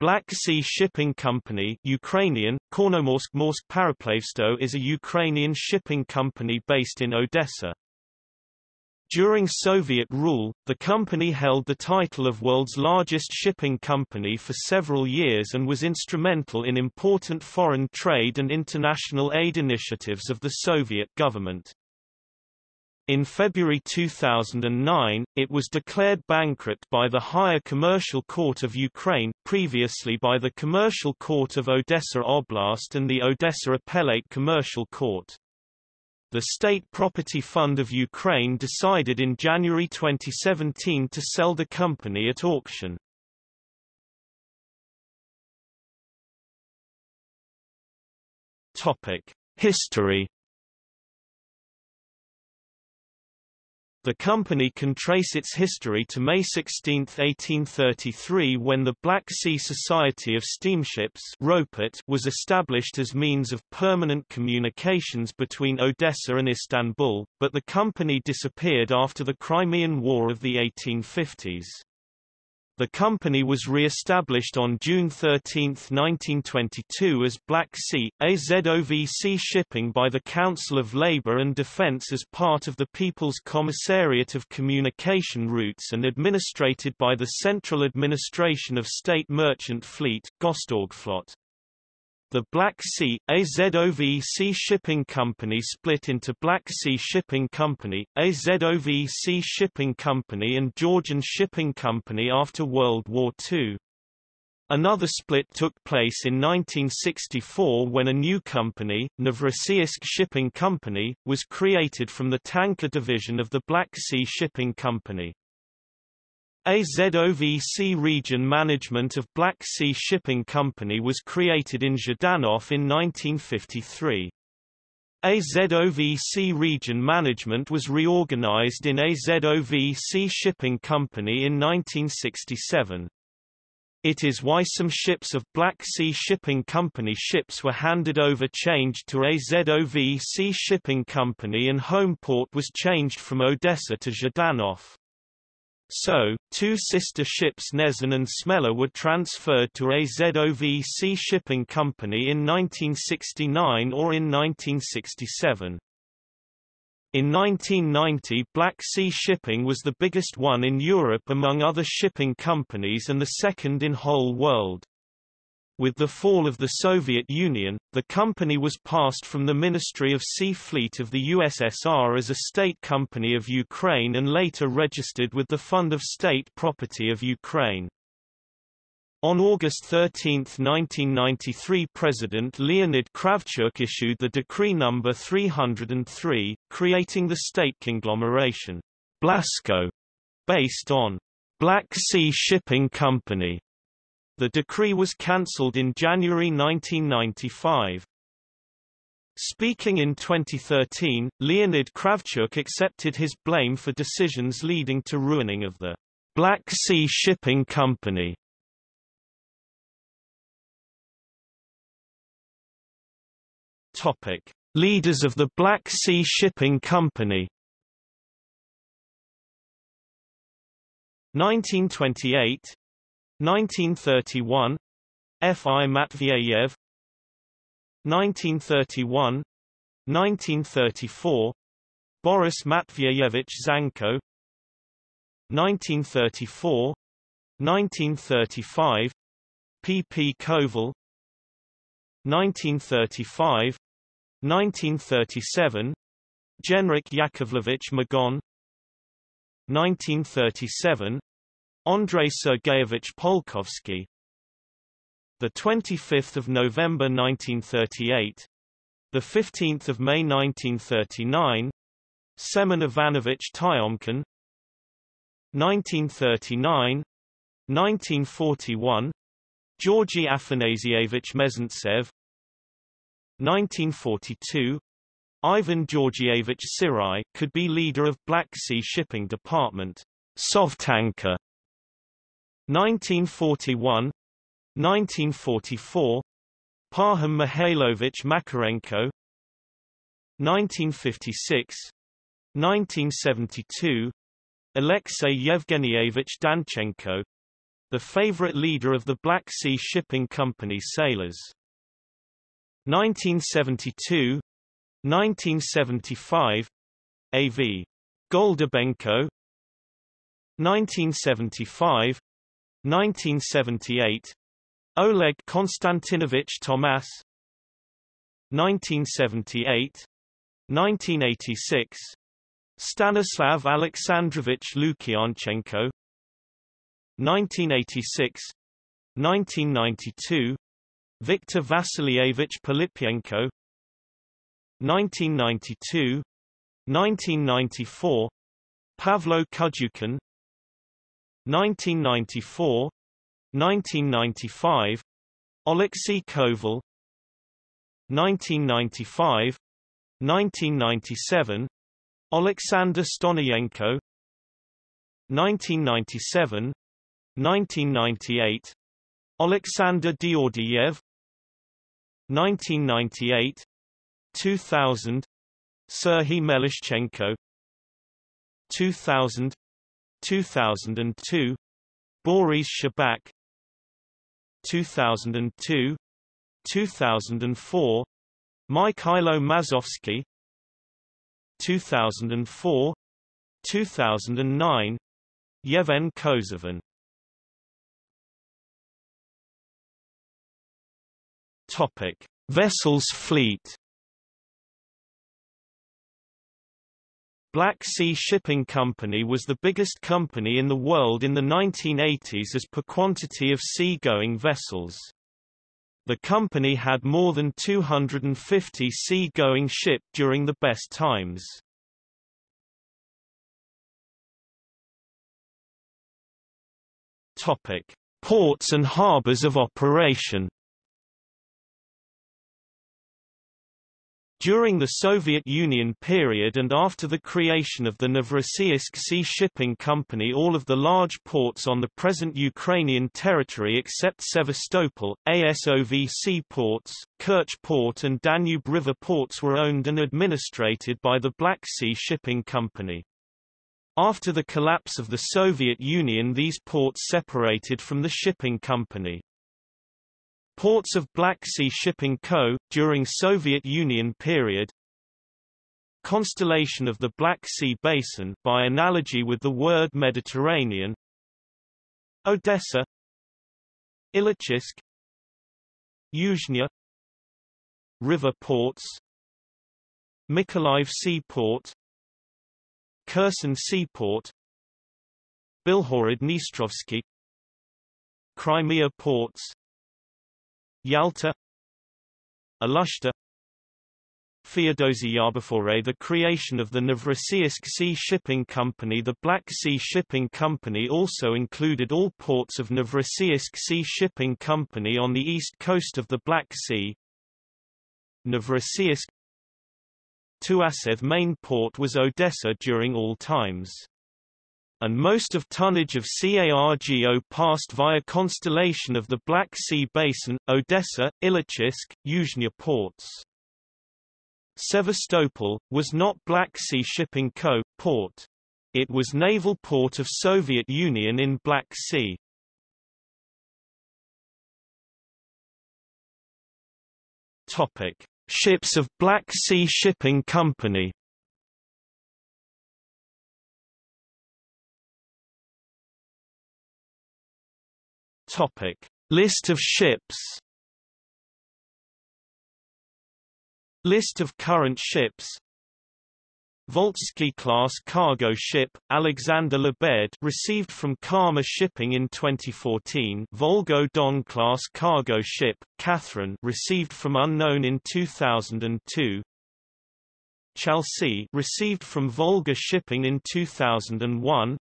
Black Sea Shipping Company Ukrainian, Kornomorsk Morsk Paraplavsto is a Ukrainian shipping company based in Odessa. During Soviet rule, the company held the title of world's largest shipping company for several years and was instrumental in important foreign trade and international aid initiatives of the Soviet government. In February 2009, it was declared bankrupt by the Higher Commercial Court of Ukraine, previously by the Commercial Court of Odessa Oblast and the Odessa Appellate Commercial Court. The State Property Fund of Ukraine decided in January 2017 to sell the company at auction. History The company can trace its history to May 16, 1833 when the Black Sea Society of Steamships was established as means of permanent communications between Odessa and Istanbul, but the company disappeared after the Crimean War of the 1850s. The company was re-established on June 13, 1922 as Black Sea, AZOVC Shipping by the Council of Labour and Defence as part of the People's Commissariat of Communication Routes and administrated by the Central Administration of State Merchant Fleet Gostorgflot. The Black Sea, AZOVC Shipping Company split into Black Sea Shipping Company, AZOVC Shipping Company and Georgian Shipping Company after World War II. Another split took place in 1964 when a new company, Novorossiysk Shipping Company, was created from the tanker division of the Black Sea Shipping Company. AZOVC region management of Black Sea Shipping Company was created in Zhdanov in 1953. AZOVC region management was reorganized in AZOVC Shipping Company in 1967. It is why some ships of Black Sea Shipping Company ships were handed over changed to AZOVC Shipping Company and home port was changed from Odessa to Zhdanov. So, two sister ships Nezan and Smela were transferred to AZOVC Shipping Company in 1969 or in 1967. In 1990 Black Sea Shipping was the biggest one in Europe among other shipping companies and the second in whole world. With the fall of the Soviet Union, the company was passed from the Ministry of Sea Fleet of the USSR as a state company of Ukraine and later registered with the Fund of State Property of Ukraine. On August 13, 1993 President Leonid Kravchuk issued the Decree No. 303, creating the state conglomeration, Blasco, based on Black Sea Shipping Company, the decree was cancelled in January 1995. Speaking in 2013, Leonid Kravchuk accepted his blame for decisions leading to ruining of the Black Sea Shipping Company. Topic: Leaders of the Black Sea Shipping Company 1928 1931 F. I. Matveyev 1931 1934 Boris Matveyevich Zanko 1934 1935 P. P. Koval 1935 1937 Genrik Yakovlevich Magon 1937 Andrei Sergeyevich Polkovsky. The 25th of November 1938 the 15th of May 1939 Semen Ivanovich Tyomkin. 1939 1941 Georgy Afanasievich Mezentsev. 1942 Ivan Georgievich Sirai could be leader of Black Sea Shipping Department Sovtanka 1941 1944 Parham Mihailovich Makarenko 1956 1972 Alexei Yevgenievich Danchenko the favorite leader of the Black Sea Shipping Company sailors. 1972 1975 A.V. Goldabenko 1975 1978 Oleg Konstantinovich Tomas. 1978 1986 Stanislav Alexandrovich Lukyanchenko. 1986 1992 Viktor Vasilievich Pilipyenko 1992 1994 Pavlo Kudyukin 1994 1995 Oleksiy Koval 1995 1997 Alexander Stonoyenko 1997 1998 Alexander Diordiev 1998 2000 Serhiy Melishchenko 2000 2002 Boris Shabak 2002 2004 Mikhailo Mazovsky 2004 2009 Yevhen Kozovin Topic. Vessels fleet Black Sea Shipping Company was the biggest company in the world in the 1980s as per quantity of sea-going vessels. The company had more than 250 sea-going ship during the best times. Topic: Ports and harbors of operation. During the Soviet Union period and after the creation of the Novorossiysk Sea Shipping Company all of the large ports on the present Ukrainian territory except Sevastopol, ASOV seaports, Kerch Port and Danube River ports were owned and administrated by the Black Sea Shipping Company. After the collapse of the Soviet Union these ports separated from the shipping company. Ports of Black Sea Shipping Co., during Soviet Union period. Constellation of the Black Sea Basin by analogy with the word Mediterranean. Odessa. Illichivsk Yuzhny River ports. Mykolaiv Seaport. Kherson Seaport. Bilhorod-Dnistrovsky Crimea ports Yalta Alushta Feodosia before the creation of the Novorossiysk Sea Shipping Company The Black Sea Shipping Company also included all ports of Novorossiysk Sea Shipping Company on the east coast of the Black Sea. Novorossiysk Tuapse main port was Odessa during all times and most of tonnage of CARGO passed via Constellation of the Black Sea Basin, Odessa, Illichivsk, Yuzhny ports. Sevastopol, was not Black Sea Shipping Co. port. It was naval port of Soviet Union in Black Sea. Topic. Ships of Black Sea Shipping Company Topic: List of ships. List of current ships. Voltsky class cargo ship Alexander Lebed received from Karma Shipping in 2014. Volgo Don class cargo ship Catherine received from Unknown in 2002. Chelsea received from Volga Shipping in 2001.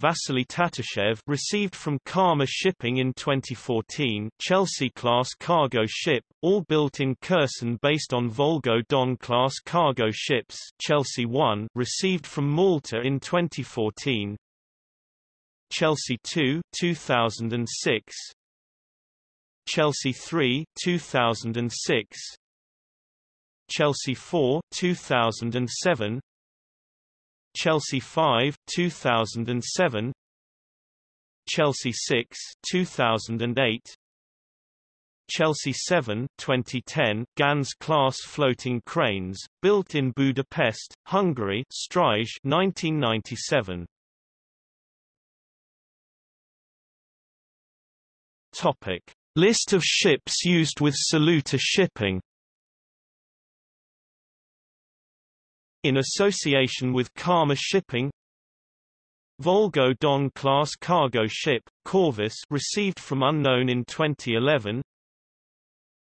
Vasily Tatashev received from Karma Shipping in 2014 Chelsea-class cargo ship, all built in Kherson based on Volgo Don-class cargo ships Chelsea 1 received from Malta in 2014 Chelsea 2 2006 Chelsea 3 2006 Chelsea 4 2007 Chelsea 5 2007 Chelsea 6 2008 Chelsea 7 2010 Ganz class floating cranes built in Budapest Hungary. Stryj 1997 Topic. List of ships used with Saluta shipping In association with Karma Shipping. Volgo Don class cargo ship, Corvus received from unknown in 2011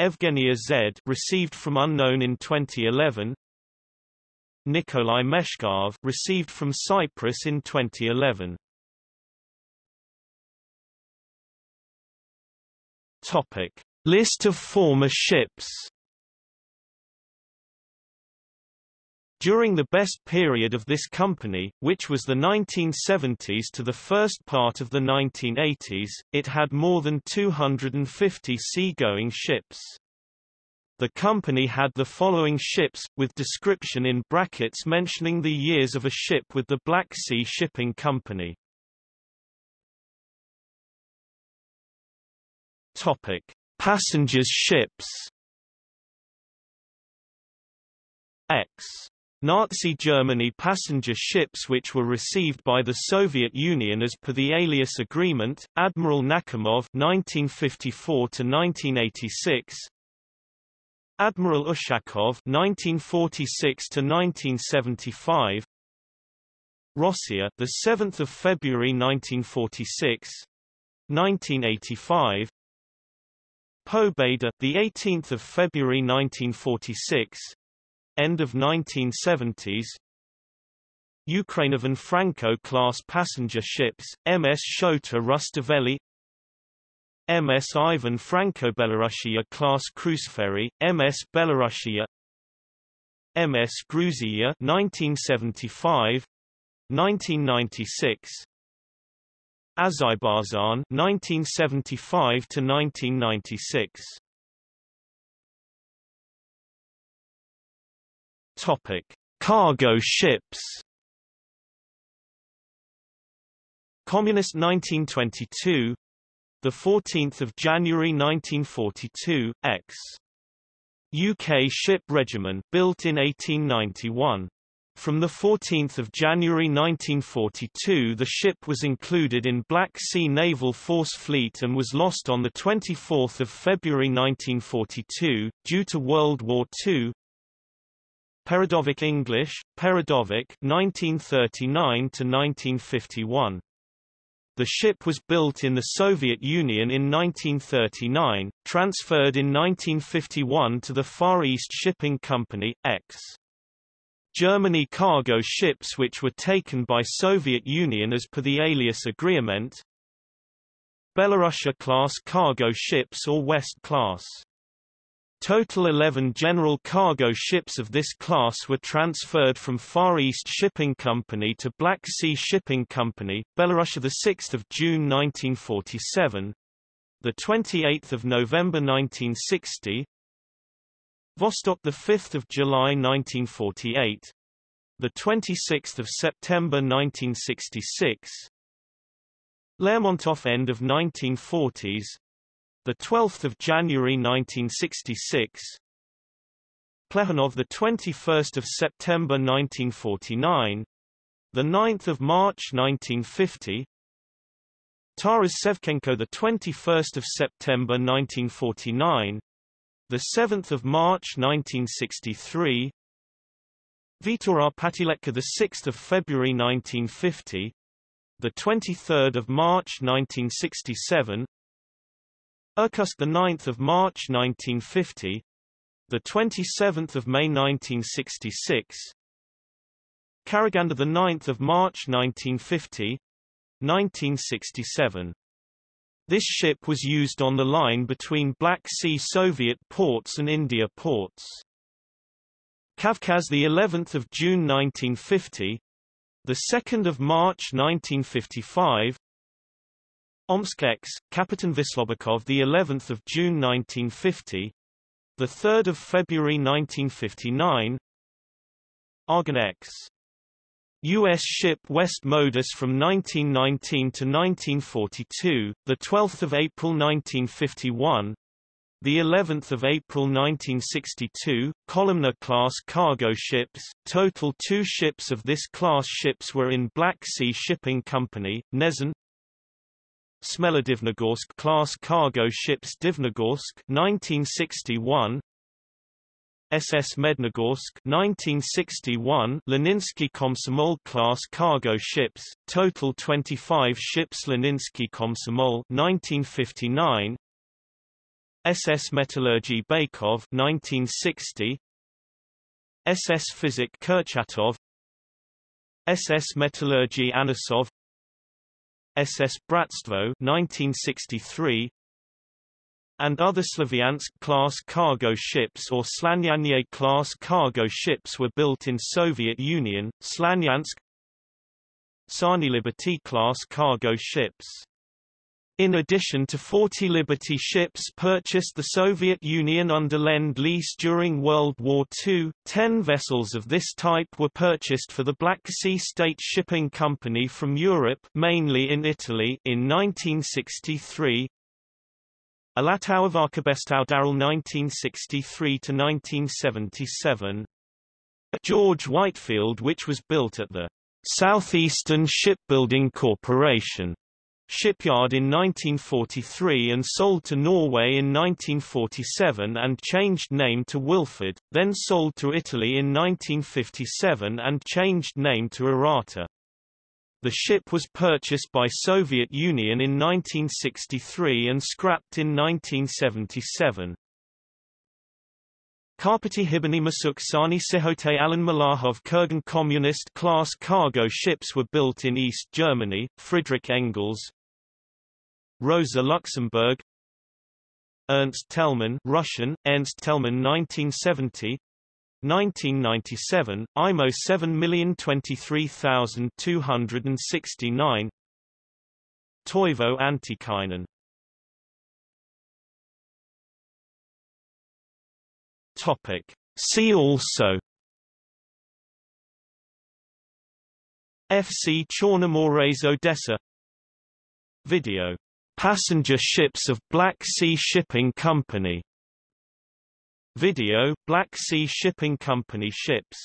Evgenia Z received from unknown in 2011 Nikolai Meshkov received from Cyprus in 2011 Topic. List of former ships During the best period of this company, which was the 1970s to the first part of the 1980s, it had more than 250 seagoing ships. The company had the following ships, with description in brackets mentioning the years of a ship with the Black Sea Shipping Company. Topic: Passengers ships. X Nazi Germany passenger ships which were received by the Soviet Union as per the Alias Agreement, Admiral Nakhimov 1954–1986 Admiral Ushakov 1946–1975 Rossiya, the 7th of February 1946 1985 Pobeda, the 18th of February 1946 end of 1970s Ukrainovan Franko-class passenger ships, MS Shota Rustaveli MS Ivan Franko-Belarusia class cruise ferry, MS Belarusia MS Gruzia 1975 1996 Azerbaijan 1975 to 1996 Topic: Cargo ships. Communist 1922, the 14th of January 1942, X. UK Ship Regiment built in 1891. From 14 January 1942 the ship was included in Black Sea Naval Force Fleet and was lost on 24 February 1942, due to World War II. Peredovik English, Peredovik 1939 to 1951. The ship was built in the Soviet Union in 1939, transferred in 1951 to the Far East Shipping Company, X. Germany cargo ships which were taken by Soviet Union as per the alias agreement Belarusia-class cargo ships or West class Total 11 general cargo ships of this class were transferred from Far East Shipping Company to Black Sea Shipping Company, Belarus the 6th of June 1947, the 28th of November 1960, Vostok the 5th of July 1948, the 26th of September 1966, Lermontov end of 1940s, the 12th of January 1966 Plekhanov the 21st of September 1949 the 9th of March 1950 Taras Shevchenko the 21st of September 1949 the 7th of March 1963 Vitor Patiletka the 6th of February 1950 the 23rd of March 1967 Irkutsk the 9th of March 1950 the 27th of May 1966 Karaganda the 9th of March 1950 1967 This ship was used on the line between Black Sea Soviet ports and India ports. Kavkaz the 11th of June 1950 the 2nd of March 1955 Omsk X, Kapitan Vislobakov the 11th of June 1950, the 3rd of February 1959, Argon X, U.S. ship West Modus from 1919 to 1942, the 12th of April 1951, the 11th of April 1962, columnar class cargo ships. Total two ships of this class ships were in Black Sea Shipping Company, Nezen. Smelodivnogorsk-class cargo ships Divnogorsk 1961, SS Mednogorsk 1961 Leninsky Komsomol class cargo ships total 25 ships Leninsky Komsomol 1959 SS Metallurgy Baikov 1960 SS Physic Kurchatov SS Metallurgy Anisov SS Bratstvo 1963 and other Slavyansk-class cargo ships or Slanyanye-class cargo ships were built in Soviet Union, Slanyansk Sani Liberty-class cargo ships. In addition to 40 Liberty ships purchased the Soviet Union under Lend-Lease during World War II, 10 vessels of this type were purchased for the Black Sea State Shipping Company from Europe mainly in Italy in 1963, Alatau Arkabestau Darrell 1963–1977 George Whitefield which was built at the Southeastern Shipbuilding Corporation shipyard in 1943 and sold to Norway in 1947 and changed name to Wilford, then sold to Italy in 1957 and changed name to Arata. The ship was purchased by Soviet Union in 1963 and scrapped in 1977. Karpaty Hibany Masuk Sani Sikhote Alin Malakhov Kurgan Communist-class cargo ships were built in East Germany, Friedrich Engels Rosa Luxemburg Ernst Thälmann Russian, Ernst Thälmann 1970 1997, IMO 7023269 Toivo Antikainen Topic. See also FC Chornomorets Odessa Video. Passenger ships of Black Sea Shipping Company. Video, Black Sea Shipping Company ships